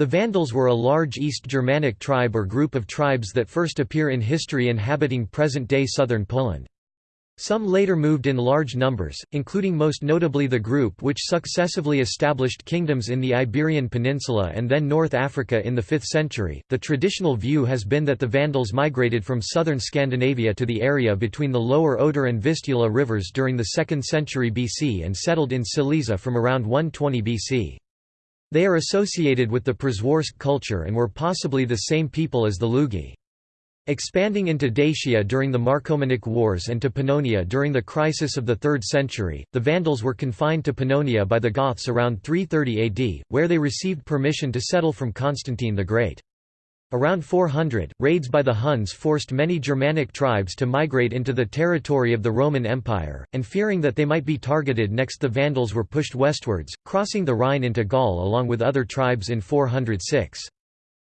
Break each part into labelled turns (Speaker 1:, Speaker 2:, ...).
Speaker 1: The Vandals were a large East Germanic tribe or group of tribes that first appear in history inhabiting present-day southern Poland. Some later moved in large numbers, including most notably the group which successively established kingdoms in the Iberian Peninsula and then North Africa in the 5th century. The traditional view has been that the Vandals migrated from southern Scandinavia to the area between the lower Oder and Vistula rivers during the 2nd century BC and settled in Silesia from around 120 BC. They are associated with the Przeworsk culture and were possibly the same people as the Lugi. Expanding into Dacia during the Marcomannic Wars and to Pannonia during the crisis of the 3rd century, the Vandals were confined to Pannonia by the Goths around 330 AD, where they received permission to settle from Constantine the Great. Around 400, raids by the Huns forced many Germanic tribes to migrate into the territory of the Roman Empire, and fearing that they might be targeted next the Vandals were pushed westwards, crossing the Rhine into Gaul along with other tribes in 406.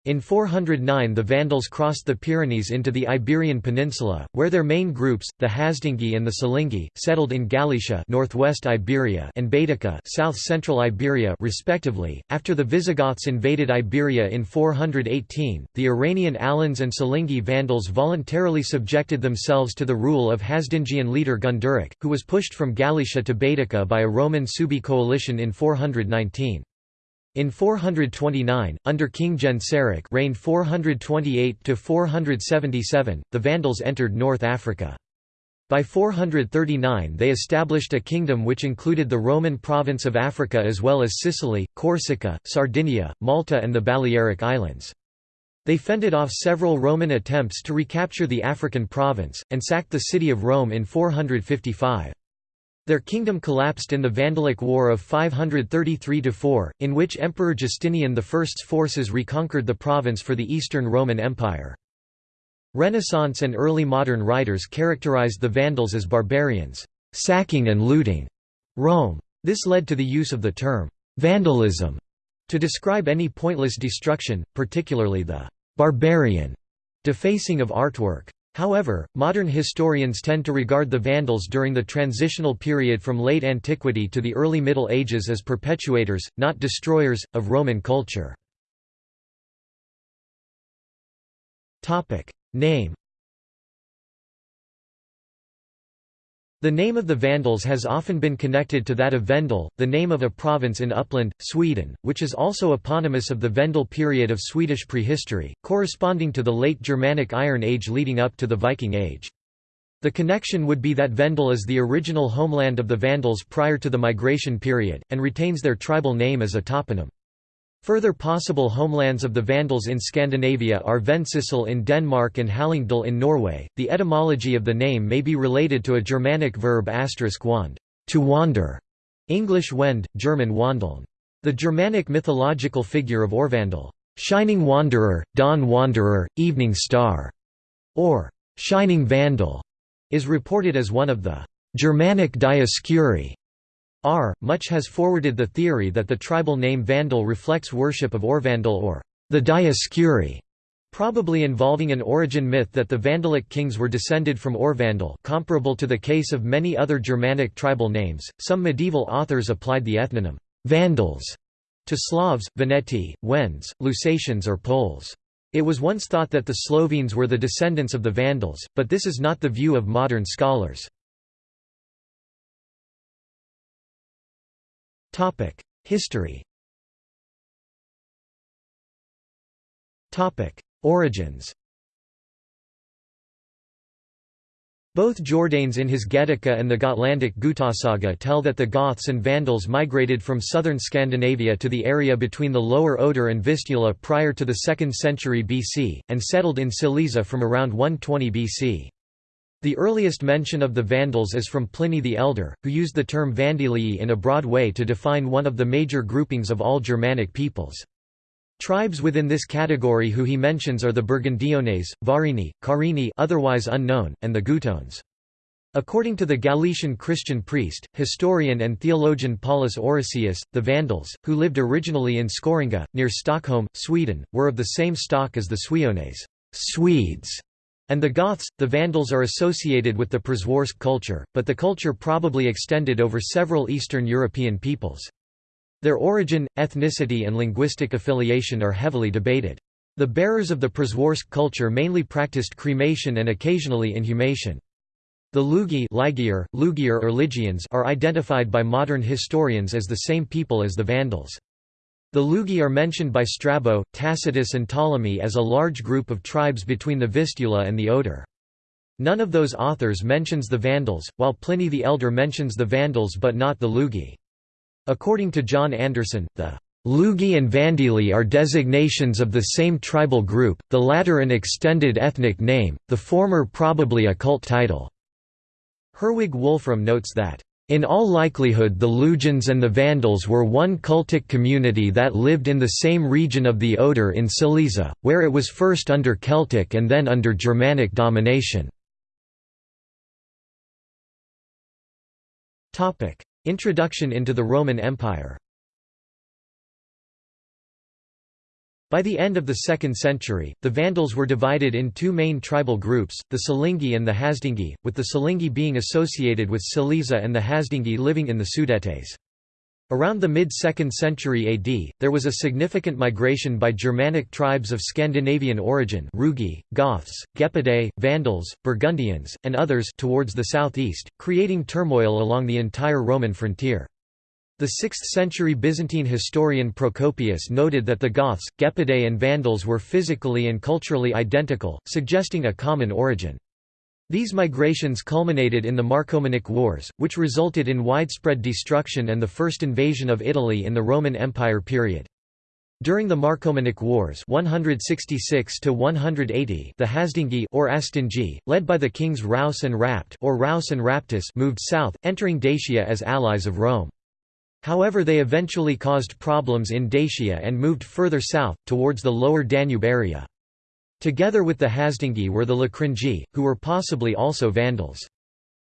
Speaker 1: In 409 the Vandals crossed the Pyrenees into the Iberian Peninsula, where their main groups, the Hasdingi and the Silingi, settled in Galicia northwest Iberia and Baetica south-central Iberia respectively. After the Visigoths invaded Iberia in 418, the Iranian Alans and Silingi Vandals voluntarily subjected themselves to the rule of Hasdingian leader Gunderic, who was pushed from Galicia to Baetica by a Roman Suebi coalition in 419. In 429, under King Genseric reigned 428–477, the Vandals entered North Africa. By 439 they established a kingdom which included the Roman province of Africa as well as Sicily, Corsica, Sardinia, Malta and the Balearic Islands. They fended off several Roman attempts to recapture the African province, and sacked the city of Rome in 455. Their kingdom collapsed in the Vandalic War of 533–4, in which Emperor Justinian I's forces reconquered the province for the Eastern Roman Empire. Renaissance and early modern writers characterized the Vandals as barbarians, sacking and looting Rome. This led to the use of the term, vandalism, to describe any pointless destruction, particularly the barbarian defacing of artwork. However, modern historians tend to regard the Vandals during the transitional period from late antiquity to the early Middle Ages as perpetuators, not destroyers, of Roman culture. Name The name of the Vandals has often been connected to that of Vendel, the name of a province in Uppland, Sweden, which is also eponymous of the Vendel period of Swedish prehistory, corresponding to the late Germanic Iron Age leading up to the Viking Age. The connection would be that Vendel is the original homeland of the Vandals prior to the migration period, and retains their tribal name as a toponym. Further possible homelands of the Vandals in Scandinavia are Vendsyssel in Denmark and Hallingdal in Norway. The etymology of the name may be related to a Germanic verb wand, to wander, English wend, German wandeln. The Germanic mythological figure of Orvandel, shining wanderer, dawn wanderer, evening star, or shining vandal, is reported as one of the Germanic Dioscuri R. Much has forwarded the theory that the tribal name Vandal reflects worship of Orvandal or the Dioscuri, probably involving an origin myth that the Vandalic kings were descended from Orvandal comparable to the case of many other Germanic tribal names. Some medieval authors applied the ethnonym Vandals to Slavs, Veneti, Wends, Lusatians or Poles. It was once thought that the Slovenes were the descendants of the Vandals, but this is not the view of modern scholars. Topic: History. Topic: Origins. Both Jordanes in his Getica and the Gotlandic Gutasaga tell that the Goths and Vandals migrated from southern Scandinavia to the area between the lower Oder and Vistula prior to the 2nd century BC, and settled in Silesia from around 120 BC. The earliest mention of the Vandals is from Pliny the Elder, who used the term Vandalii in a broad way to define one of the major groupings of all Germanic peoples. Tribes within this category who he mentions are the Burgundiones, Varini, Carini otherwise unknown, and the Gutones. According to the Galician Christian priest, historian and theologian Paulus Orosius, the Vandals, who lived originally in Skoringa, near Stockholm, Sweden, were of the same stock as the Suiones Swedes", and the Goths, the Vandals are associated with the Przeworsk culture, but the culture probably extended over several Eastern European peoples. Their origin, ethnicity and linguistic affiliation are heavily debated. The bearers of the Przeworsk culture mainly practiced cremation and occasionally inhumation. The Lugi Ligier, Lugier or Lygians are identified by modern historians as the same people as the Vandals. The Lugi are mentioned by Strabo, Tacitus and Ptolemy as a large group of tribes between the Vistula and the Oder. None of those authors mentions the Vandals, while Pliny the Elder mentions the Vandals but not the Lugi. According to John Anderson, the Lugi and Vandili are designations of the same tribal group, the latter an extended ethnic name, the former probably a cult title. Herwig Wolfram notes that, "...in all likelihood the Lugians and the Vandals were one cultic community that lived in the same region of the Oder in Silesia, where it was first under Celtic and then under Germanic domination." Introduction into the Roman Empire By the end of the 2nd century, the Vandals were divided in two main tribal groups, the Silingi and the Hasdingi, with the Silingi being associated with Silesia and the Hasdingi living in the Sudetes. Around the mid-2nd century AD, there was a significant migration by Germanic tribes of Scandinavian origin Rugi, Goths, Gepidae, Vandals, Burgundians, and others towards the southeast, creating turmoil along the entire Roman frontier. The 6th-century Byzantine historian Procopius noted that the Goths, Gepidae and Vandals were physically and culturally identical, suggesting a common origin. These migrations culminated in the Marcomannic Wars, which resulted in widespread destruction and the first invasion of Italy in the Roman Empire period. During the Marcomannic Wars 166 to 180, the Hasdingi or Astingi, led by the kings Raus and Rapt or Raus and Raptus, moved south, entering Dacia as allies of Rome. However they eventually caused problems in Dacia and moved further south, towards the lower Danube area. Together with the Hasdingi were the Locringi, who were possibly also Vandals.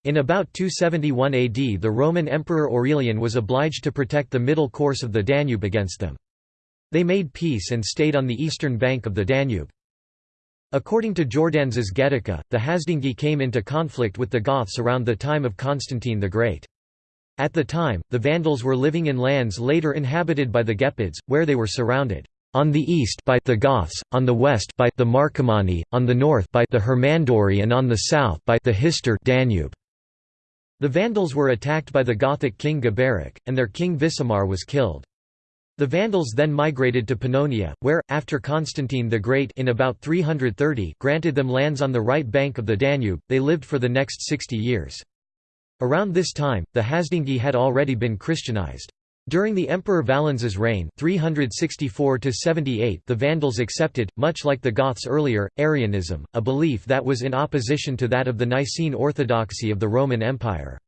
Speaker 1: In about 271 AD the Roman Emperor Aurelian was obliged to protect the middle course of the Danube against them. They made peace and stayed on the eastern bank of the Danube. According to Jordanes's Getica, the Hasdingi came into conflict with the Goths around the time of Constantine the Great. At the time, the Vandals were living in lands later inhabited by the Gepids, where they were surrounded on the east by the Goths, on the west by the Marcomanni, on the north by the Hermunduri and on the south by the Hister Danube. The Vandals were attacked by the Gothic king Geberic, and their king Visimar was killed. The Vandals then migrated to Pannonia, where, after Constantine the Great in about 330 granted them lands on the right bank of the Danube, they lived for the next 60 years. Around this time, the Hasdingi had already been Christianized. During the Emperor Valens's reign 364 the Vandals accepted, much like the Goths earlier, Arianism, a belief that was in opposition to that of the Nicene orthodoxy of the Roman Empire.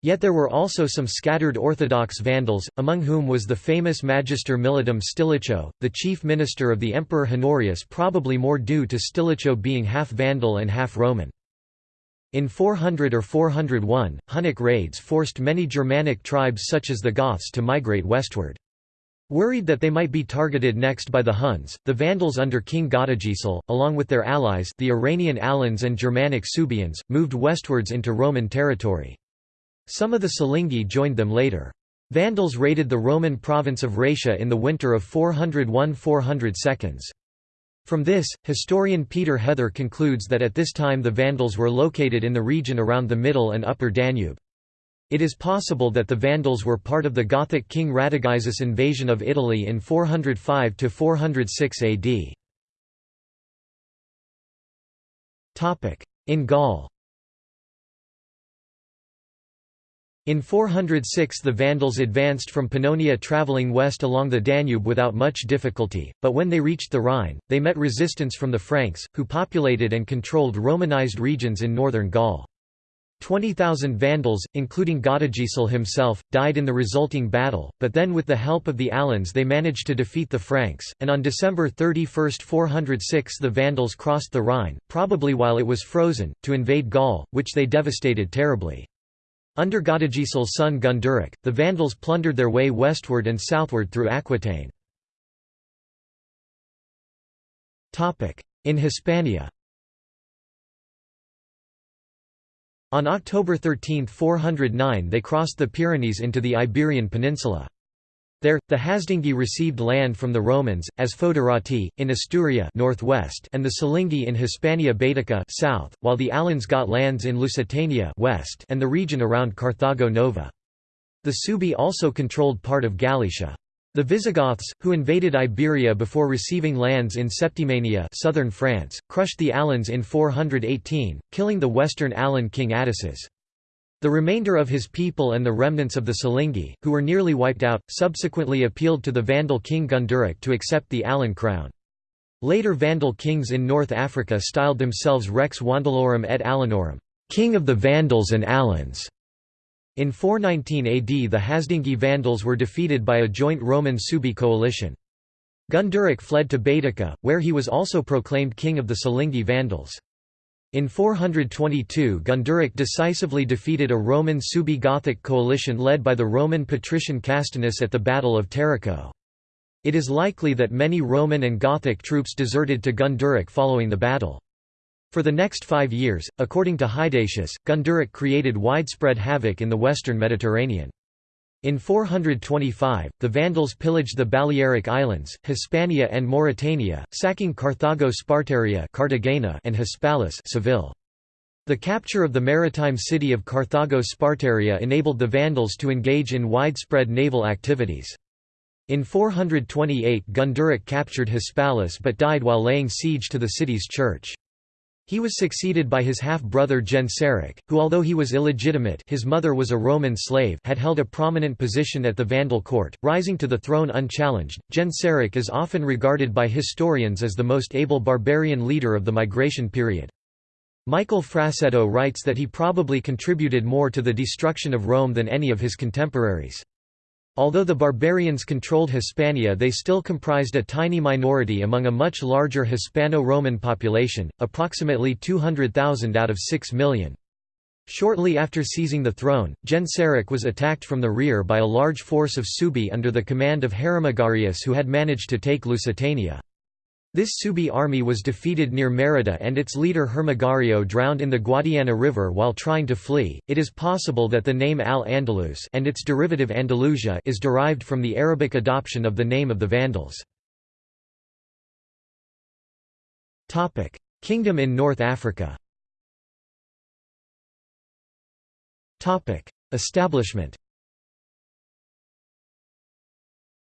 Speaker 1: Yet there were also some scattered Orthodox Vandals, among whom was the famous Magister Militum Stilicho, the chief minister of the Emperor Honorius probably more due to Stilicho being half Vandal and half Roman. In 400 or 401, Hunnic raids forced many Germanic tribes such as the Goths to migrate westward. Worried that they might be targeted next by the Huns, the Vandals under King Godegisel, along with their allies the Iranian Alans and Germanic Suebians, moved westwards into Roman territory. Some of the Silingi joined them later. Vandals raided the Roman province of Raetia in the winter of 401–402. From this, historian Peter Heather concludes that at this time the Vandals were located in the region around the Middle and Upper Danube. It is possible that the Vandals were part of the Gothic king Radagaisus invasion of Italy in 405–406 AD. In Gaul In 406 the Vandals advanced from Pannonia travelling west along the Danube without much difficulty, but when they reached the Rhine, they met resistance from the Franks, who populated and controlled Romanized regions in northern Gaul. 20,000 Vandals, including Godegisel himself, died in the resulting battle, but then with the help of the Alans they managed to defeat the Franks, and on December 31, 406 the Vandals crossed the Rhine, probably while it was frozen, to invade Gaul, which they devastated terribly. Under Godegisel's son Gunderic, the Vandals plundered their way westward and southward through Aquitaine. In Hispania On October 13, 409 they crossed the Pyrenees into the Iberian Peninsula. There, the Hasdingi received land from the Romans, as Foederati, in Asturia northwest and the Silingi in Hispania Baetica south, while the Alans got lands in Lusitania west and the region around Carthago Nova. The Suebi also controlled part of Galicia. The Visigoths, who invaded Iberia before receiving lands in Septimania southern France, crushed the Alans in 418, killing the western Alan king Ataces. The remainder of his people and the remnants of the Silingi, who were nearly wiped out, subsequently appealed to the Vandal king Gunderic to accept the Alan crown. Later Vandal kings in North Africa styled themselves Rex Vandalorum et Alanorum, king of the Vandals and Alans. In 419 AD the Hasdingi Vandals were defeated by a joint Roman Suebi coalition. Gunderic fled to Baetica, where he was also proclaimed king of the Silingi Vandals. In 422 Gunderic decisively defeated a Roman Suebi Gothic coalition led by the Roman patrician Castinus at the Battle of Tarraco. It is likely that many Roman and Gothic troops deserted to Gunderic following the battle. For the next five years, according to Hydatius, Gunderic created widespread havoc in the western Mediterranean. In 425, the Vandals pillaged the Balearic Islands, Hispania and Mauritania, sacking Carthago Spartaria Cartagena and Hispalis Seville. The capture of the maritime city of Carthago Spartaria enabled the Vandals to engage in widespread naval activities. In 428 Gunderic captured Hispalis but died while laying siege to the city's church. He was succeeded by his half-brother Genseric, who although he was illegitimate his mother was a Roman slave had held a prominent position at the Vandal court, rising to the throne unchallenged. Genseric is often regarded by historians as the most able barbarian leader of the migration period. Michael Frassetto writes that he probably contributed more to the destruction of Rome than any of his contemporaries. Although the barbarians controlled Hispania they still comprised a tiny minority among a much larger Hispano-Roman population, approximately 200,000 out of 6 million. Shortly after seizing the throne, Genseric was attacked from the rear by a large force of Suebi under the command of Hermogarius who had managed to take Lusitania. This Suebi army was defeated near Merida and its leader Hermagario drowned in the Guadiana River while trying to flee. It is possible that the name Al-Andalus and its derivative Andalusia is derived from the Arabic adoption of the name of the Vandals. Topic: Kingdom in North Africa. Topic: Establishment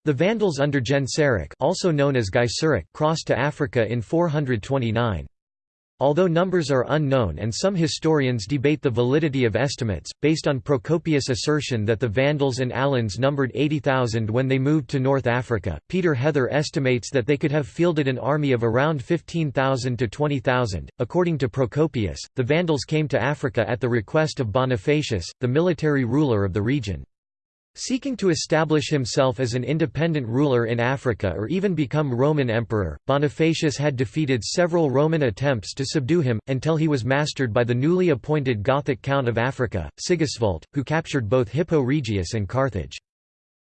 Speaker 1: the Vandals under Genseric also known as Gaiseric crossed to Africa in 429. Although numbers are unknown and some historians debate the validity of estimates, based on Procopius' assertion that the Vandals and Alans numbered 80,000 when they moved to North Africa, Peter Heather estimates that they could have fielded an army of around 15,000 to 20,000. According to Procopius, the Vandals came to Africa at the request of Bonifacius, the military ruler of the region. Seeking to establish himself as an independent ruler in Africa or even become Roman emperor, Bonifacius had defeated several Roman attempts to subdue him, until he was mastered by the newly appointed Gothic Count of Africa, Sigisvult, who captured both Hippo Regius and Carthage.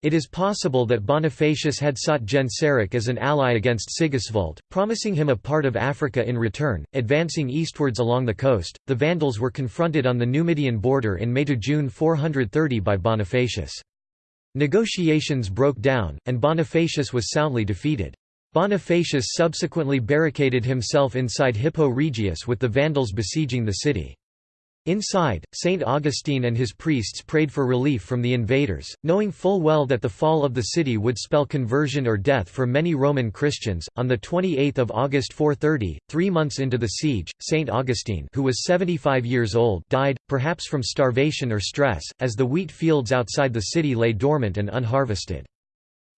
Speaker 1: It is possible that Bonifacius had sought Genseric as an ally against Sigisvult, promising him a part of Africa in return. Advancing eastwards along the coast, the Vandals were confronted on the Numidian border in May–June 430 by Bonifacius. Negotiations broke down, and Bonifacius was soundly defeated. Bonifacius subsequently barricaded himself inside Hippo Regius with the Vandals besieging the city. Inside, Saint Augustine and his priests prayed for relief from the invaders, knowing full well that the fall of the city would spell conversion or death for many Roman Christians. On the 28th of August 430, three months into the siege, Saint Augustine, who was 75 years old, died, perhaps from starvation or stress, as the wheat fields outside the city lay dormant and unharvested.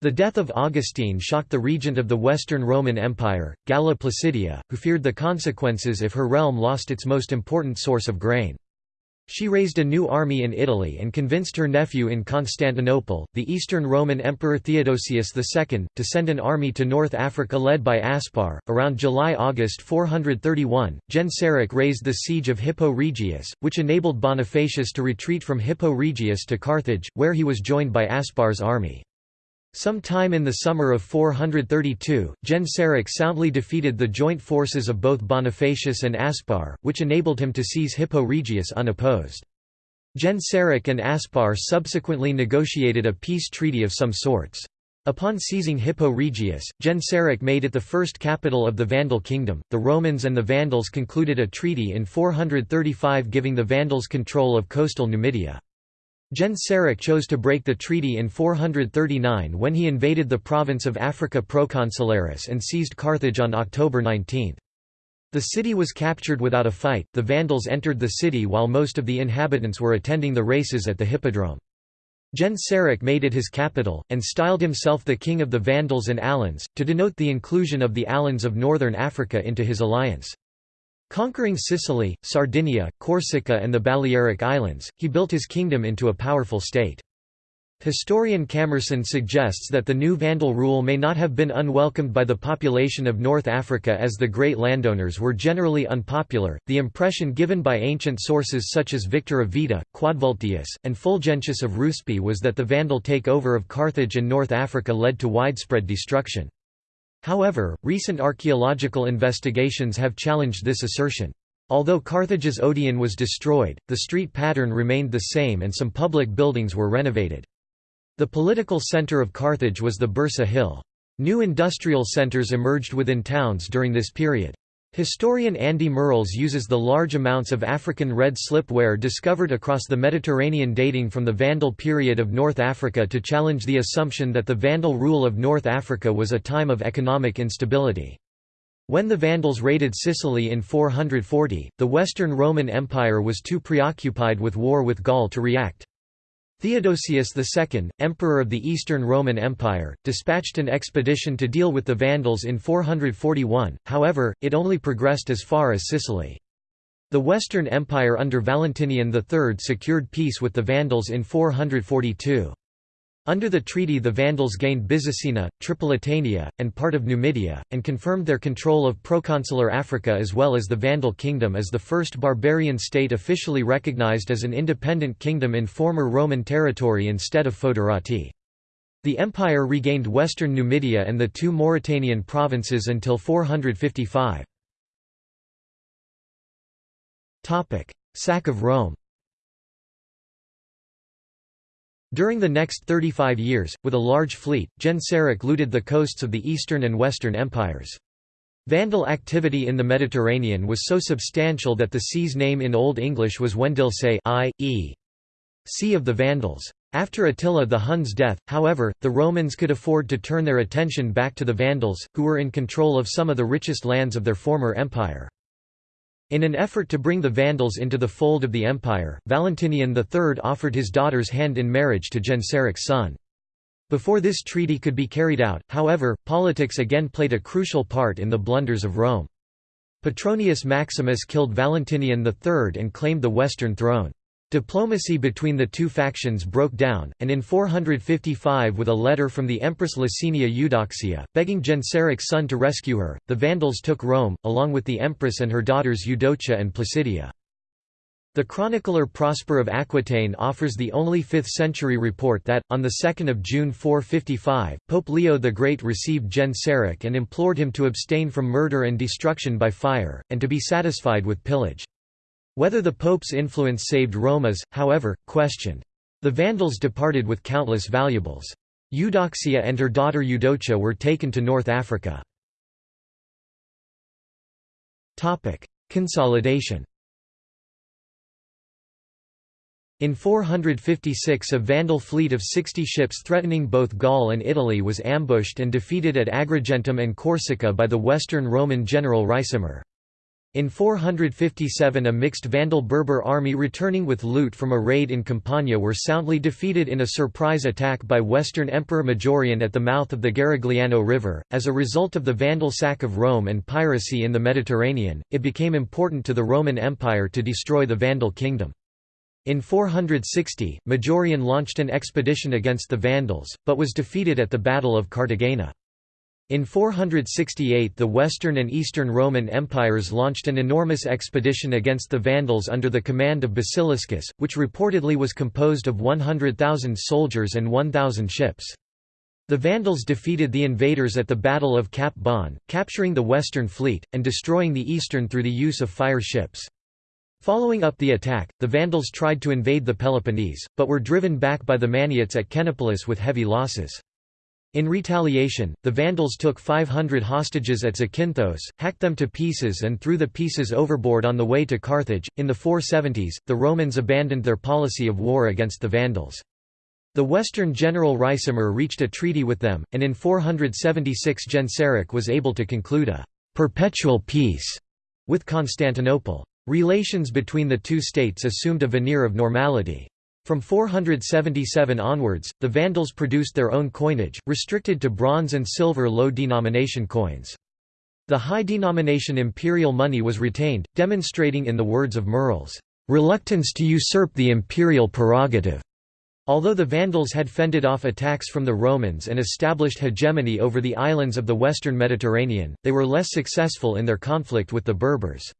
Speaker 1: The death of Augustine shocked the regent of the Western Roman Empire, Galla Placidia, who feared the consequences if her realm lost its most important source of grain. She raised a new army in Italy and convinced her nephew in Constantinople, the Eastern Roman Emperor Theodosius II, to send an army to North Africa led by Aspar. Around July August 431, Genseric raised the siege of Hippo Regius, which enabled Bonifacius to retreat from Hippo Regius to Carthage, where he was joined by Aspar's army. Some time in the summer of 432, Genseric soundly defeated the joint forces of both Bonifacius and Aspar, which enabled him to seize Hippo Regius unopposed. Genseric and Aspar subsequently negotiated a peace treaty of some sorts. Upon seizing Hippo Regius, Genseric made it the first capital of the Vandal kingdom. The Romans and the Vandals concluded a treaty in 435 giving the Vandals control of coastal Numidia. Genseric chose to break the treaty in 439 when he invaded the province of Africa Proconsularis and seized Carthage on October 19. The city was captured without a fight, the Vandals entered the city while most of the inhabitants were attending the races at the Hippodrome. Genseric made it his capital, and styled himself the king of the Vandals and Alans, to denote the inclusion of the Alans of northern Africa into his alliance. Conquering Sicily, Sardinia, Corsica and the Balearic Islands, he built his kingdom into a powerful state. Historian Camerson suggests that the new Vandal rule may not have been unwelcomed by the population of North Africa as the great landowners were generally unpopular. The impression given by ancient sources such as Victor of Vita, Quadvultius, and Fulgentius of Ruspe was that the Vandal takeover of Carthage and North Africa led to widespread destruction. However, recent archaeological investigations have challenged this assertion. Although Carthage's Odeon was destroyed, the street pattern remained the same and some public buildings were renovated. The political center of Carthage was the Bursa Hill. New industrial centers emerged within towns during this period. Historian Andy Merrills uses the large amounts of African red slipware discovered across the Mediterranean dating from the Vandal period of North Africa to challenge the assumption that the Vandal rule of North Africa was a time of economic instability. When the Vandals raided Sicily in 440, the Western Roman Empire was too preoccupied with war with Gaul to react. Theodosius II, emperor of the Eastern Roman Empire, dispatched an expedition to deal with the Vandals in 441, however, it only progressed as far as Sicily. The Western Empire under Valentinian III secured peace with the Vandals in 442. Under the treaty the Vandals gained Byzacena, Tripolitania, and part of Numidia, and confirmed their control of proconsular Africa as well as the Vandal kingdom as the first barbarian state officially recognized as an independent kingdom in former Roman territory instead of foederati. The empire regained western Numidia and the two Mauritanian provinces until 455. Sack of Rome During the next 35 years, with a large fleet, Genseric looted the coasts of the Eastern and Western empires. Vandal activity in the Mediterranean was so substantial that the sea's name in Old English was Wendilse i.e. Sea of the Vandals. After Attila the Hun's death, however, the Romans could afford to turn their attention back to the Vandals, who were in control of some of the richest lands of their former empire. In an effort to bring the Vandals into the fold of the empire, Valentinian III offered his daughter's hand in marriage to Genseric's son. Before this treaty could be carried out, however, politics again played a crucial part in the blunders of Rome. Petronius Maximus killed Valentinian III and claimed the western throne. Diplomacy between the two factions broke down, and in 455 with a letter from the Empress Licinia Eudoxia, begging Genseric's son to rescue her, the Vandals took Rome, along with the Empress and her daughters Eudocia and Placidia. The chronicler Prosper of Aquitaine offers the only 5th-century report that, on 2 June 455, Pope Leo the Great received Genseric and implored him to abstain from murder and destruction by fire, and to be satisfied with pillage. Whether the Pope's influence saved Rome is, however, questioned. The Vandals departed with countless valuables. Eudoxia and her daughter Eudocia were taken to North Africa. Consolidation In 456 a Vandal fleet of 60 ships threatening both Gaul and Italy was ambushed and defeated at Agrigentum and Corsica by the Western Roman general Ricimer. In 457 a mixed Vandal-Berber army returning with loot from a raid in Campania were soundly defeated in a surprise attack by Western Emperor Majorian at the mouth of the Garigliano River. As a result of the Vandal sack of Rome and piracy in the Mediterranean, it became important to the Roman Empire to destroy the Vandal kingdom. In 460, Majorian launched an expedition against the Vandals, but was defeated at the Battle of Cartagena. In 468 the Western and Eastern Roman empires launched an enormous expedition against the Vandals under the command of Basiliscus, which reportedly was composed of 100,000 soldiers and 1,000 ships. The Vandals defeated the invaders at the Battle of Cap Bon, capturing the Western fleet, and destroying the Eastern through the use of fire ships. Following up the attack, the Vandals tried to invade the Peloponnese, but were driven back by the Maniots at Kenopolis with heavy losses. In retaliation, the Vandals took 500 hostages at Zakynthos, hacked them to pieces and threw the pieces overboard on the way to Carthage. In the 470s, the Romans abandoned their policy of war against the Vandals. The Western general Ricimer reached a treaty with them, and in 476 Genseric was able to conclude a «perpetual peace» with Constantinople. Relations between the two states assumed a veneer of normality. From 477 onwards, the Vandals produced their own coinage, restricted to bronze and silver low-denomination coins. The high-denomination imperial money was retained, demonstrating in the words of Merle's, "...reluctance to usurp the imperial prerogative." Although the Vandals had fended off attacks from the Romans and established hegemony over the islands of the western Mediterranean, they were less successful in their conflict with the Berbers.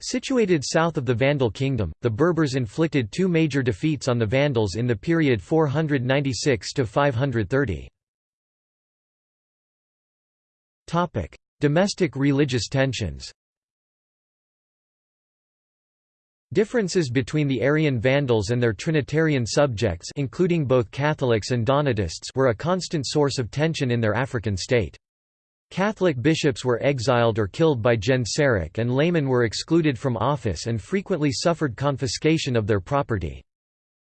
Speaker 1: Situated south of the Vandal kingdom, the Berbers inflicted two major defeats on the Vandals in the period 496–530. Domestic religious tensions Differences between the Arian Vandals and their Trinitarian subjects including both Catholics and Donatists were a constant source of tension in their African state. Catholic bishops were exiled or killed by Genseric and laymen were excluded from office and frequently suffered confiscation of their property.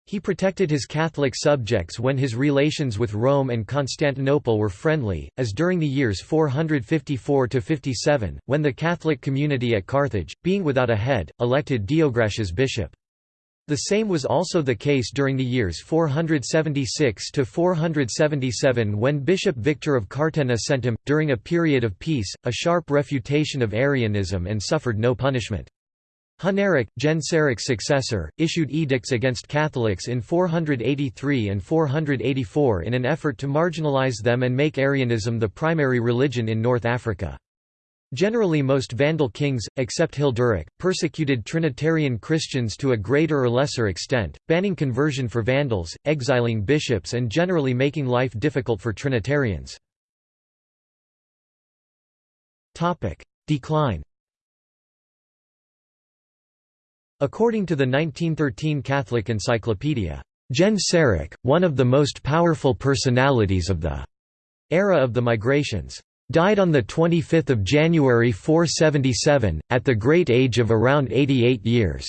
Speaker 1: He protected his Catholic subjects when his relations with Rome and Constantinople were friendly, as during the years 454–57, when the Catholic community at Carthage, being without a head, elected Diogratius bishop. The same was also the case during the years 476 to 477 when Bishop Victor of Cartena sent him, during a period of peace, a sharp refutation of Arianism and suffered no punishment. Huneric, Genseric's successor, issued edicts against Catholics in 483 and 484 in an effort to marginalize them and make Arianism the primary religion in North Africa. Generally most Vandal kings, except Hilderic, persecuted Trinitarian Christians to a greater or lesser extent, banning conversion for Vandals, exiling bishops and generally making life difficult for Trinitarians. Decline According to the 1913 Catholic Encyclopedia, Genseric, one of the most powerful personalities of the era of the migrations died on 25 January 477, at the great age of around 88 years.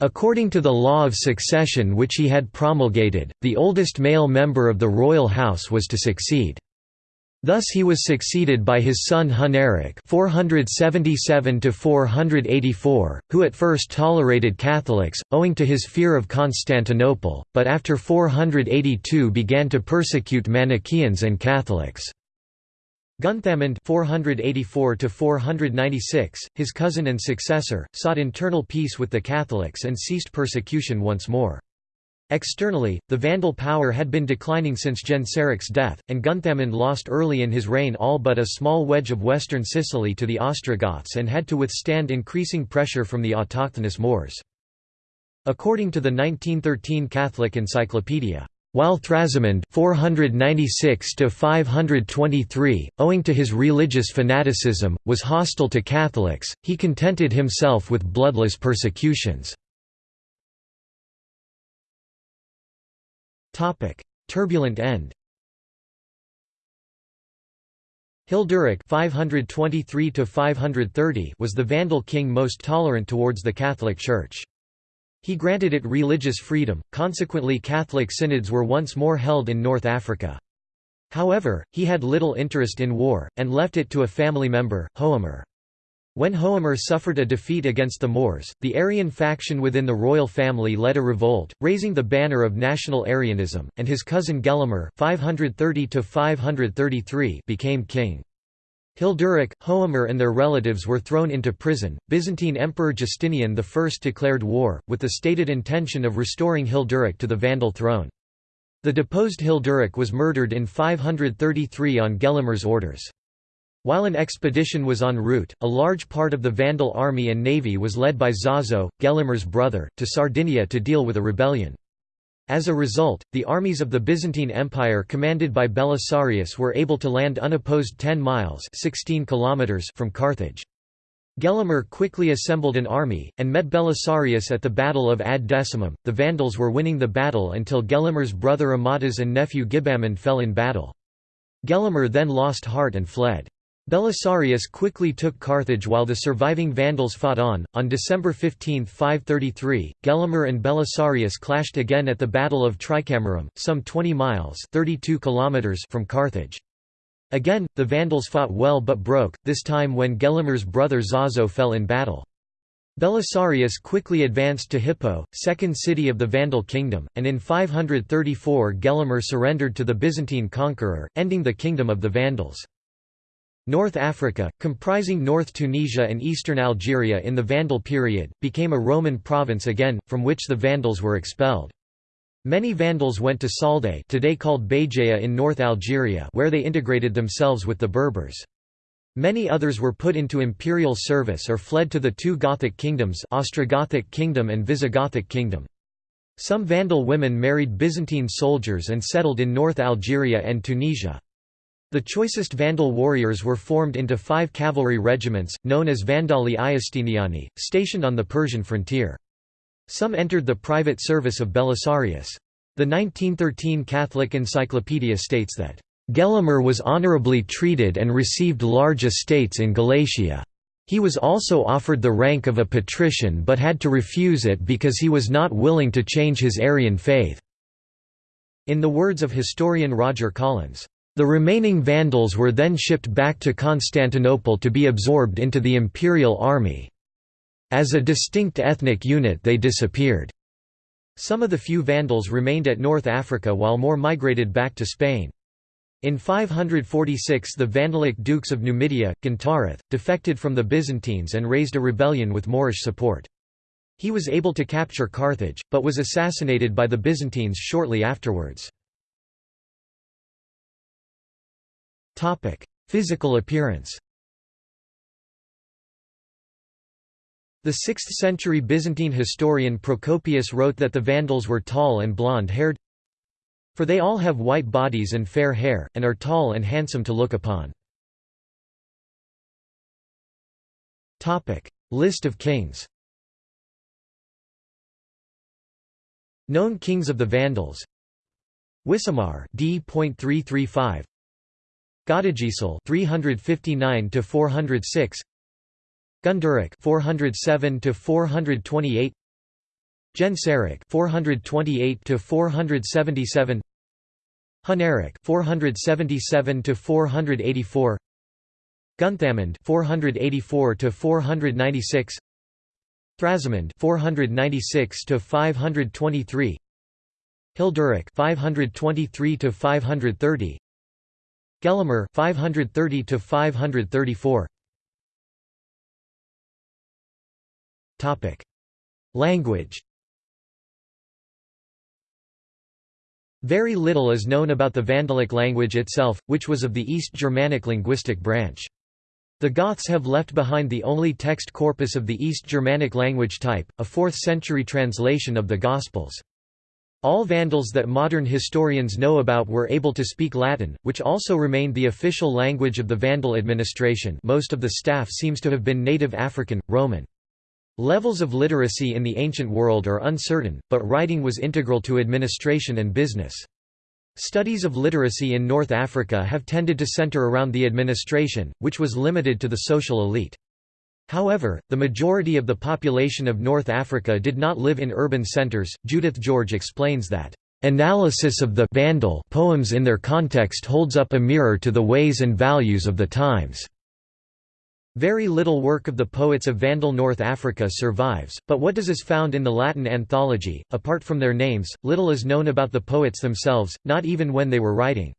Speaker 1: According to the law of succession which he had promulgated, the oldest male member of the royal house was to succeed. Thus he was succeeded by his son Huneric 477 who at first tolerated Catholics, owing to his fear of Constantinople, but after 482 began to persecute Manichaeans and Catholics. Gunthamund 484 his cousin and successor, sought internal peace with the Catholics and ceased persecution once more. Externally, the Vandal power had been declining since Genseric's death, and Gunthamund lost early in his reign all but a small wedge of western Sicily to the Ostrogoths and had to withstand increasing pressure from the autochthonous Moors. According to the 1913 Catholic Encyclopedia, while Thrasimund 496 owing to his religious fanaticism, was hostile to Catholics, he contented himself with bloodless persecutions. Turbulent end Hilderic 523 was the Vandal king most tolerant towards the Catholic Church. He granted it religious freedom, consequently Catholic synods were once more held in North Africa. However, he had little interest in war, and left it to a family member, Hoamer. When Hoamer suffered a defeat against the Moors, the Arian faction within the royal family led a revolt, raising the banner of national Arianism, and his cousin Gelimer 530 became king. Hilderic, Hoamer and their relatives were thrown into prison. Byzantine Emperor Justinian I declared war, with the stated intention of restoring Hilderic to the Vandal throne. The deposed Hilderic was murdered in 533 on Gelimer's orders. While an expedition was en route, a large part of the Vandal army and navy was led by Zazo, Gelimer's brother, to Sardinia to deal with a rebellion. As a result, the armies of the Byzantine Empire commanded by Belisarius were able to land unopposed 10 miles 16 kilometers from Carthage. Gelimer quickly assembled an army, and met Belisarius at the Battle of Ad Decimum. The Vandals were winning the battle until Gelimer's brother Amatus and nephew Gibamund fell in battle. Gelimer then lost heart and fled. Belisarius quickly took Carthage while the surviving Vandals fought on. On December 15, 533, Gelimer and Belisarius clashed again at the Battle of Tricamerum, some 20 miles (32 kilometers) from Carthage. Again, the Vandals fought well but broke, this time when Gelimer's brother Zazo fell in battle. Belisarius quickly advanced to Hippo, second city of the Vandal kingdom, and in 534 Gelimer surrendered to the Byzantine conqueror, ending the kingdom of the Vandals. North Africa, comprising North Tunisia and eastern Algeria in the Vandal period, became a Roman province again, from which the Vandals were expelled. Many Vandals went to Salde today called Béjaïa in North Algeria where they integrated themselves with the Berbers. Many others were put into imperial service or fled to the two Gothic kingdoms Ostrogothic kingdom and Visigothic kingdom. Some Vandal women married Byzantine soldiers and settled in North Algeria and Tunisia. The choicest Vandal warriors were formed into five cavalry regiments, known as Vandali Iustiniani, stationed on the Persian frontier. Some entered the private service of Belisarius. The 1913 Catholic Encyclopedia states that, "...Gelimer was honorably treated and received large estates in Galatia. He was also offered the rank of a patrician but had to refuse it because he was not willing to change his Arian faith." In the words of historian Roger Collins, the remaining Vandals were then shipped back to Constantinople to be absorbed into the imperial army. As a distinct ethnic unit they disappeared. Some of the few Vandals remained at North Africa while more migrated back to Spain. In 546 the Vandalic dukes of Numidia, Gentarath, defected from the Byzantines and raised a rebellion with Moorish support. He was able to capture Carthage, but was assassinated by the Byzantines shortly afterwards. Topic: Physical appearance. The 6th-century Byzantine historian Procopius wrote that the Vandals were tall and blonde-haired for they all have white bodies and fair hair, and are tall and handsome to look upon. List of kings Known kings of the Vandals Wisamar d.335 Godegisel 359 to 406 Gunderic 407 to 428 Genseric 428 to 477 Huneric 477 to 484 Gunthamund 484 to 496 Thrasimund 496 to 523 Hilderic 523 to 530 Gelimer 530 to 534 Topic Language Very little is known about the Vandalic language itself, which was of the East Germanic linguistic branch. The Goths have left behind the only text corpus of the East Germanic language type, a 4th-century translation of the Gospels. All Vandals that modern historians know about were able to speak Latin, which also remained the official language of the Vandal administration most of the staff seems to have been native African, Roman. Levels of literacy in the ancient world are uncertain, but writing was integral to administration and business. Studies of literacy in North Africa have tended to center around the administration, which was limited to the social elite. However, the majority of the population of North Africa did not live in urban centers. Judith George explains that analysis of the Vandal poems in their context holds up a mirror to the ways and values of the times. Very little work of the poets of Vandal North Africa survives, but what does is found in the Latin anthology. Apart from their names, little is known about the poets themselves, not even when they were writing.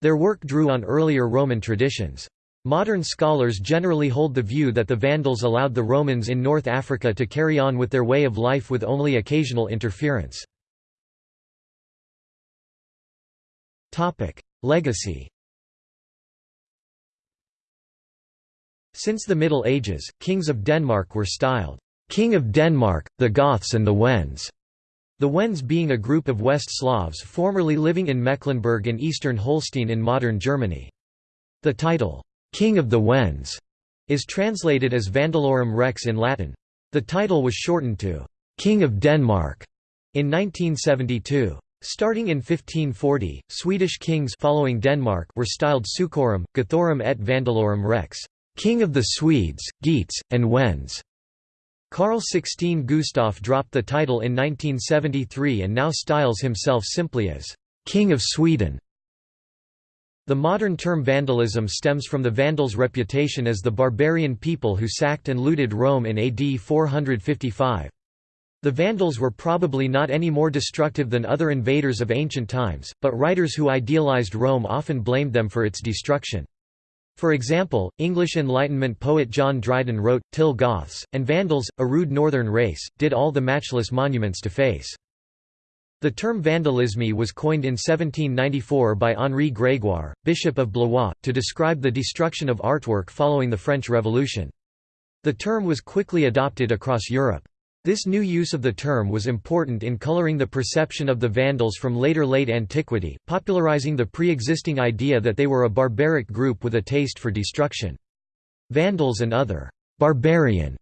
Speaker 1: Their work drew on earlier Roman traditions. Modern scholars generally hold the view that the Vandals allowed the Romans in North Africa to carry on with their way of life with only occasional interference. Legacy Since the Middle Ages, kings of Denmark were styled, "'King of Denmark, the Goths and the Wends' the Wends being a group of West Slavs formerly living in Mecklenburg and eastern Holstein in modern Germany. The title, King of the Wends is translated as Vandalorum Rex in Latin. The title was shortened to King of Denmark in 1972. Starting in 1540, Swedish kings following Denmark were styled Sucorum, Gothorum et Vandalorum rex, king of the Swedes, Geats, and Wends. Carl XVI Gustaf dropped the title in 1973 and now styles himself simply as king of Sweden. The modern term vandalism stems from the Vandals' reputation as the barbarian people who sacked and looted Rome in AD 455. The Vandals were probably not any more destructive than other invaders of ancient times, but writers who idealized Rome often blamed them for its destruction. For example, English Enlightenment poet John Dryden wrote, Till Goths, and Vandals, a rude northern race, did all the matchless monuments to face. The term vandalisme was coined in 1794 by Henri Grégoire, Bishop of Blois, to describe the destruction of artwork following the French Revolution. The term was quickly adopted across Europe. This new use of the term was important in coloring the perception of the Vandals from later late antiquity, popularizing the pre-existing idea that they were a barbaric group with a taste for destruction. Vandals and other «barbarian»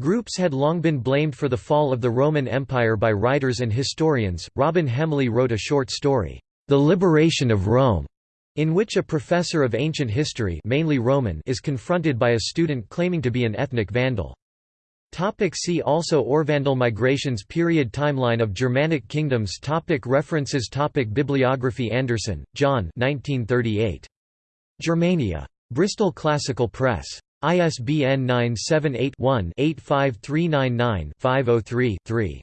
Speaker 1: groups had long been blamed for the fall of the Roman Empire by writers and historians. Robin Hemley wrote a short story, The Liberation of Rome, in which a professor of ancient history mainly Roman is confronted by a student claiming to be an ethnic Vandal. Topic see also Orvandal migrations Period Timeline of Germanic kingdoms topic References topic Bibliography Anderson, John 1938. Germania. Bristol Classical Press. ISBN 978-1-85399-503-3.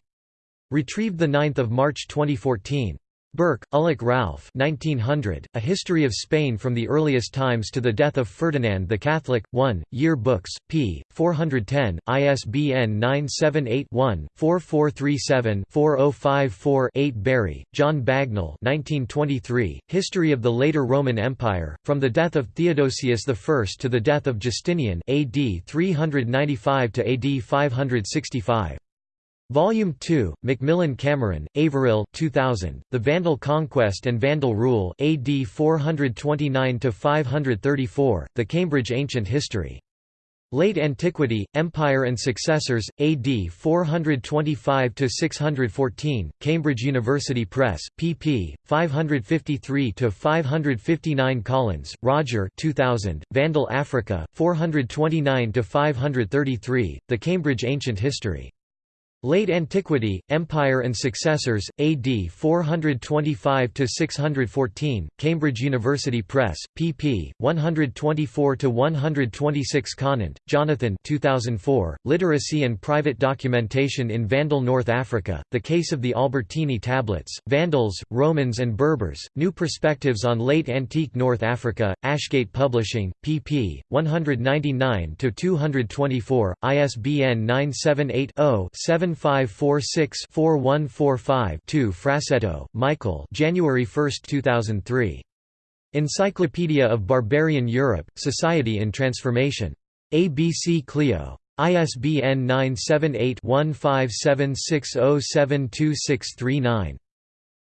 Speaker 1: Retrieved 9 March 2014. Burke, Ulick Ralph 1900, A History of Spain from the Earliest Times to the Death of Ferdinand the Catholic, 1, Year Books, p. 410, ISBN 978-1-4437-4054-8 Bury, John Bagnall 1923, History of the Later Roman Empire, From the Death of Theodosius I to the Death of Justinian AD 395 to AD 565. Volume 2, Macmillan Cameron, Averil 2000, The Vandal Conquest and Vandal Rule AD 429–534, The Cambridge Ancient History. Late Antiquity, Empire and Successors, AD 425–614, Cambridge University Press, pp. 553–559 Collins, Roger 2000, Vandal Africa, 429–533, The Cambridge Ancient History. Late Antiquity, Empire and Successors, AD 425–614, Cambridge University Press, pp. 124–126 Conant, Jonathan 2004, Literacy and Private Documentation in Vandal North Africa, The Case of the Albertini Tablets, Vandals, Romans and Berbers, New Perspectives on Late Antique North Africa, Ashgate Publishing, pp. 199–224, ISBN 978 0 7 7546-4145-2 Frassetto, Michael January 1, 2003. Encyclopedia of Barbarian Europe, Society in Transformation. ABC Clio. ISBN 978-1576072639.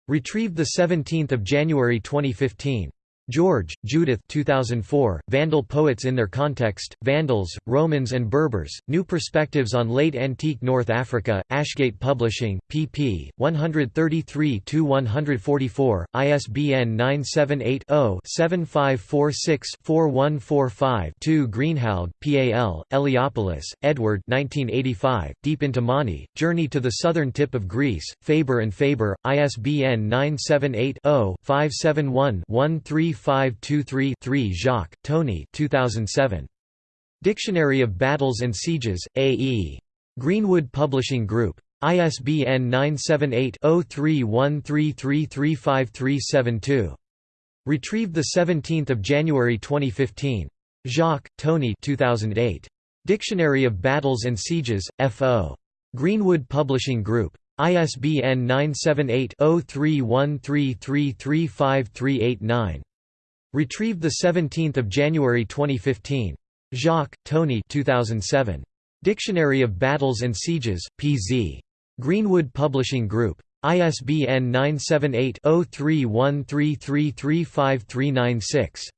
Speaker 1: Retrieved 17 January 2015. George, Judith 2004, Vandal Poets in Their Context, Vandals, Romans and Berbers, New Perspectives on Late Antique North Africa, Ashgate Publishing, pp. 133–144, ISBN 978-0-7546-4145-2 Greenhalgh, P.A.L., Eliopoulos, Edward 1985, Deep into Mani, Journey to the Southern Tip of Greece, Faber and Faber, ISBN 978 0 571 13 523-3 Jacques, Tony 2007. Dictionary of Battles and Sieges, A.E. Greenwood Publishing Group. ISBN 978-0313335372. Retrieved 17 January 2015. Jacques, Tony 2008. Dictionary of Battles and Sieges, F.O. Greenwood Publishing Group. ISBN 978 0313335389. Retrieved 17 January 2015. Jacques, Tony 2007. Dictionary of Battles and Sieges, P.Z. Greenwood Publishing Group. ISBN 978-0313335396.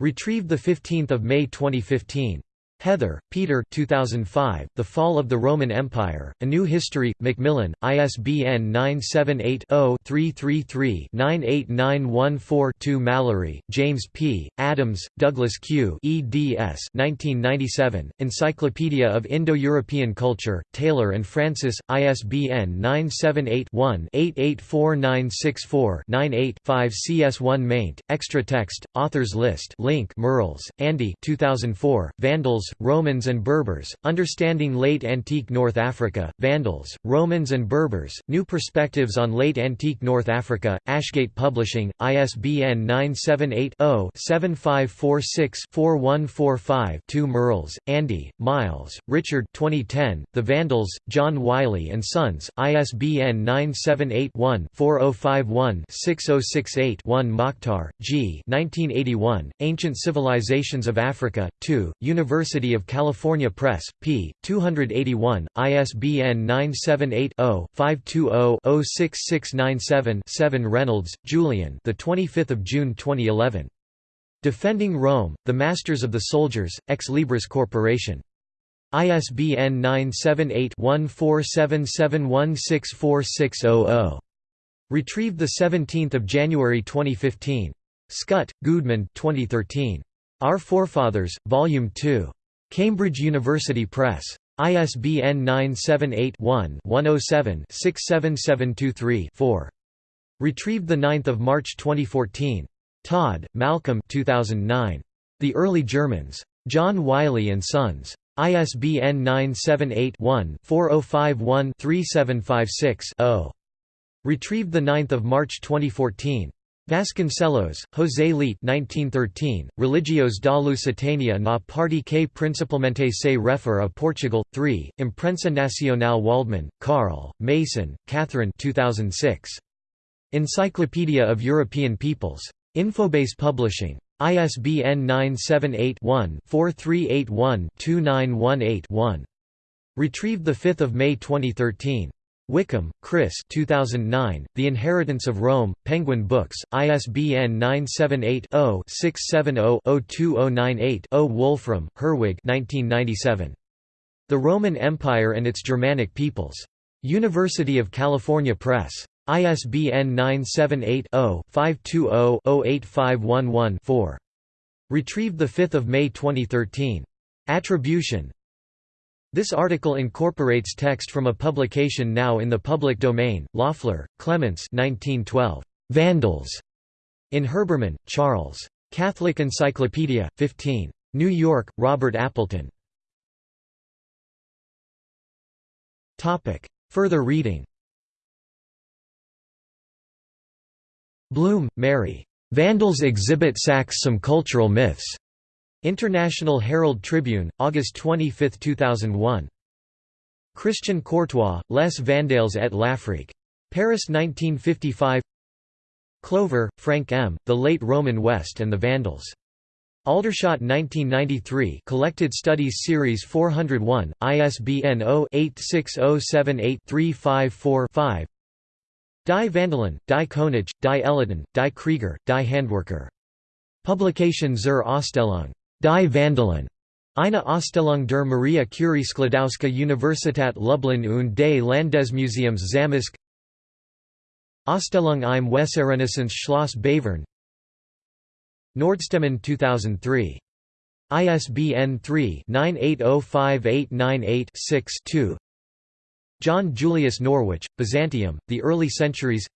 Speaker 1: Retrieved 15 May 2015. Heather, Peter 2005, The Fall of the Roman Empire, A New History, Macmillan, ISBN 978-0-333-98914-2 Mallory, James P., Adams, Douglas Q. eds 1997, Encyclopedia of Indo-European Culture, Taylor and Francis, ISBN 978-1-884964-98-5 CS1 maint, extra text, authors list link Merrills, Andy 2004, Vandals, Romans and Berbers, Understanding Late Antique North Africa, Vandals, Romans and Berbers, New Perspectives on Late Antique North Africa, Ashgate Publishing, ISBN 978-0-7546-4145-2 Merrills, Andy, Miles, Richard 2010, The Vandals, John Wiley & Sons, ISBN 978-1-4051-6068-1 Mokhtar, G. 1981, Ancient Civilizations of Africa, 2, University University of California Press, p. 281, ISBN 978-0-520-06697-7 Reynolds, Julian the 25th of June 2011. Defending Rome, The Masters of the Soldiers, Ex Libris Corporation. ISBN 978-1477164600. Retrieved 17 January 2015. Schütte, Gudmund 2013. Our Forefathers, Volume 2. Cambridge University Press. ISBN 978-1-107-67723-4. Retrieved 9 March 2014. Todd, Malcolm 2009. The Early Germans. John Wiley & Sons. ISBN 978-1-4051-3756-0. Retrieved 9 March 2014. Vasconcelos, José Leite 1913, Religios da Lusitania na parte que principalmente se refere a Portugal, 3, Imprensa Nacional Waldman, Carl, Mason, Catherine 2006. Encyclopedia of European Peoples. Infobase Publishing. ISBN 978-1-4381-2918-1. Retrieved 5 May 2013. Wickham, Chris 2009, The Inheritance of Rome, Penguin Books, ISBN 978-0-670-02098-0 Wolfram, Herwig 1997. The Roman Empire and its Germanic Peoples. University of California Press. ISBN 978-0-520-08511-4. Retrieved 5 May 2013. Attribution, this article incorporates text from a publication now in the public domain, Löffler, Klemens 1912. Vandals. In Herbermann, Charles. Catholic Encyclopedia, 15. New York, Robert Appleton. Further reading Blume, Mary. Vandals exhibit sacks some cultural myths. International Herald Tribune, August 25, 2001. Christian Courtois, Les Vandales et l'Afrique. Paris 1955 Clover, Frank M., The Late Roman West and the Vandals. Aldershot 1993 Collected Studies Series 401, ISBN 0-86078-354-5 Die Vandalen, Die Konige, Die Eliten, Die Krieger, Die Handwerker. Publication zur Ausstellung Die Vandalen. Eine Ausstellung der Maria Curie Sklodowska Universität Lublin und des Landesmuseums Zamość Ausstellung im Weserrenaissance Schloss Bevern Nordstemmen 2003. ISBN 3-98058986-2 John Julius Norwich, Byzantium, The Early Centuries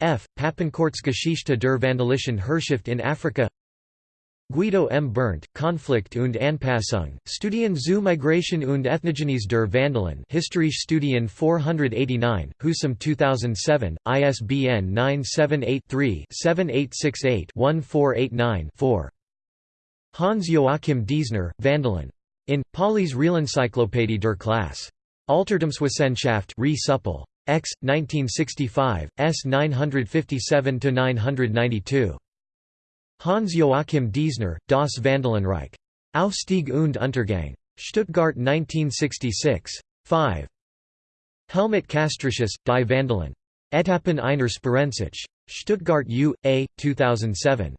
Speaker 1: F. Papenkortsgeschichte der Vandalischen Herrschaft in Afrika Guido M. Berndt, Konflikt und Anpassung, Studien zu Migration und Ethnogenies der Vandalen Historische Studien 489, Husum 2007, ISBN 978-3-7868-1489-4. Hans-Joachim Diesner, Vandalen. In, Pauly's Realencyclopädie der Klasse. Altertumswissenschaft Re. X, 1965, S 957–992. Hans-Joachim Diesner, Das Vandalenreich. Aufstieg und Untergang. Stuttgart 1966. 5. Helmut Castritius, Die Vandalen. Etappen einer Spirenzich. Stuttgart U. A. 2007.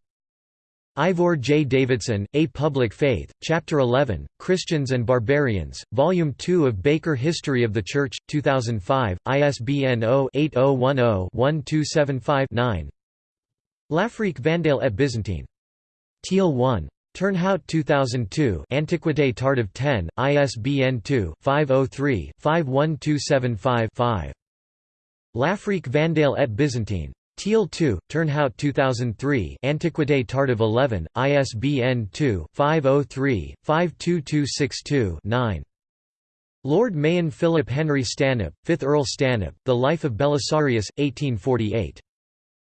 Speaker 1: Ivor J. Davidson, A Public Faith, Chapter 11, Christians and Barbarians, Volume 2 of Baker History of the Church, 2005, ISBN 0-8010-1275-9 L'Afrique Vandale et Byzantine. Thiel 1. Turnhout 2002 Antiquité tardive 10, ISBN 2-503-51275-5. L'Afrique Vandale et Byzantine. Thiel 2, Turnhout 2003 Antiquité tardive 11, ISBN 2-503-52262-9. Lord Mahon Philip Henry Stanhope, 5th Earl Stanhope, The Life of Belisarius, 1848.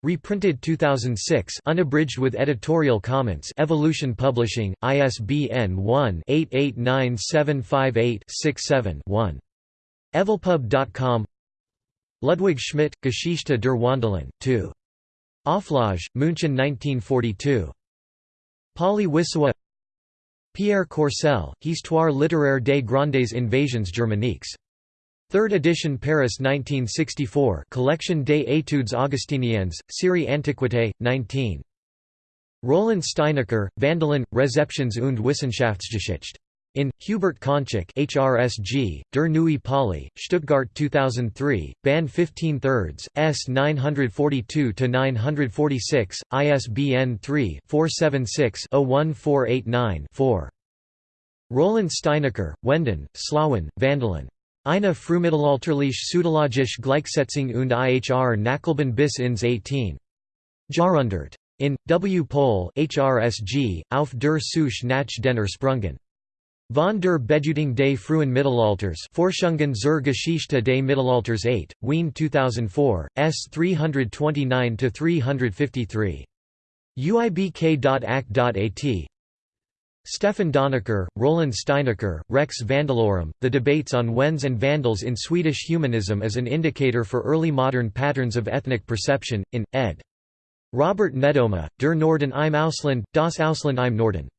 Speaker 1: Reprinted 2006 unabridged with editorial comments Evolution Publishing, ISBN 1-889758-67-1. Evolpub.com Ludwig Schmidt, Geschichte der Wandalen, 2. Auflage, München 1942. Pauly Wissowa Pierre Courcelle, Histoire littéraire des grandes invasions germaniques. 3rd edition Paris 1964 Collection des études augustiniennes, série Antiquité, 19. Roland Steinacher, Vandalen, Rezeptions und Wissenschaftsgeschichte. In, Hubert Cancik HRSG, Der Neue Pauly, Stuttgart 2003, Band 15 thirds, S 942-946, ISBN 3-476-01489-4. Roland Steinacher, Wenden, Slawen, Vandalen. Eine Frühmittelalterliche Pseudologische Gleichsetzung und IHR Nachleben bis ins 18. Jahrhundert. In, W. Pohl HRSG, Auf der Suche nach den Ursprüngen. Von der Bedeutung des frühen Mittelalters Forschungen zur Geschichte des Mittelalters 8, Wien 2004, S 329–353. uibk.ac.at Stefan Donecker, Roland Steinacher, Rex Vandalorum, The Debates on Wends and Vandals in Swedish Humanism as an Indicator for Early Modern Patterns of Ethnic Perception, in, ed. Robert Nedoma, Der Norden im Ausland, Das Ausland im Norden.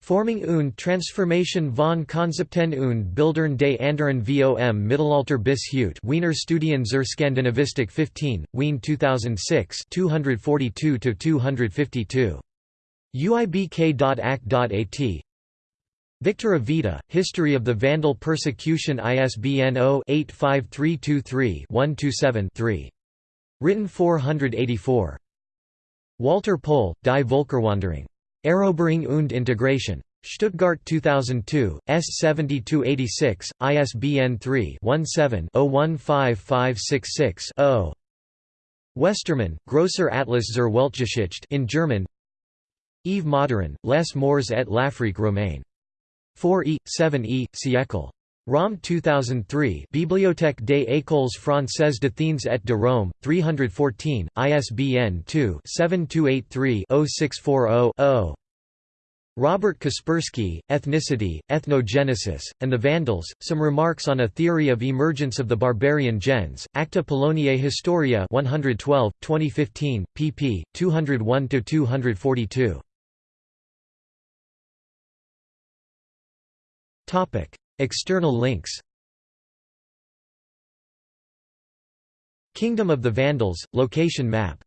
Speaker 1: Forming und Transformation von Konzepten und Bildern des anderen vom Mittelalter bis heute Wiener Studien zur Skandinavistik 15, Wien 2006 242–252. uibk.ac.at Victor Avita, History of the Vandal Persecution ISBN 0-85323-127-3. Written 484. Walter Pohl, Die Völkerwanderung. Eroberung und Integration. Stuttgart 2002, S 7286, ISBN 3-17-015566-0. Westermann, Grosser Atlas zur Weltgeschichte in German Yves Modéran, Les Moors et l'Afrique romaine. 4e, 7e, siècle. Rome 2003 Bibliothèque des Écoles Françaises d'Athènes et de Rome, 314, ISBN 2-7283-0640-0. Robert Kasperski, Ethnicity, Ethnogenesis, and the Vandals, Some Remarks on a Theory of Emergence of the Barbarian Gens, Acta Poloniae Historia 112, 2015, pp. 201–242. External links Kingdom of the Vandals, location map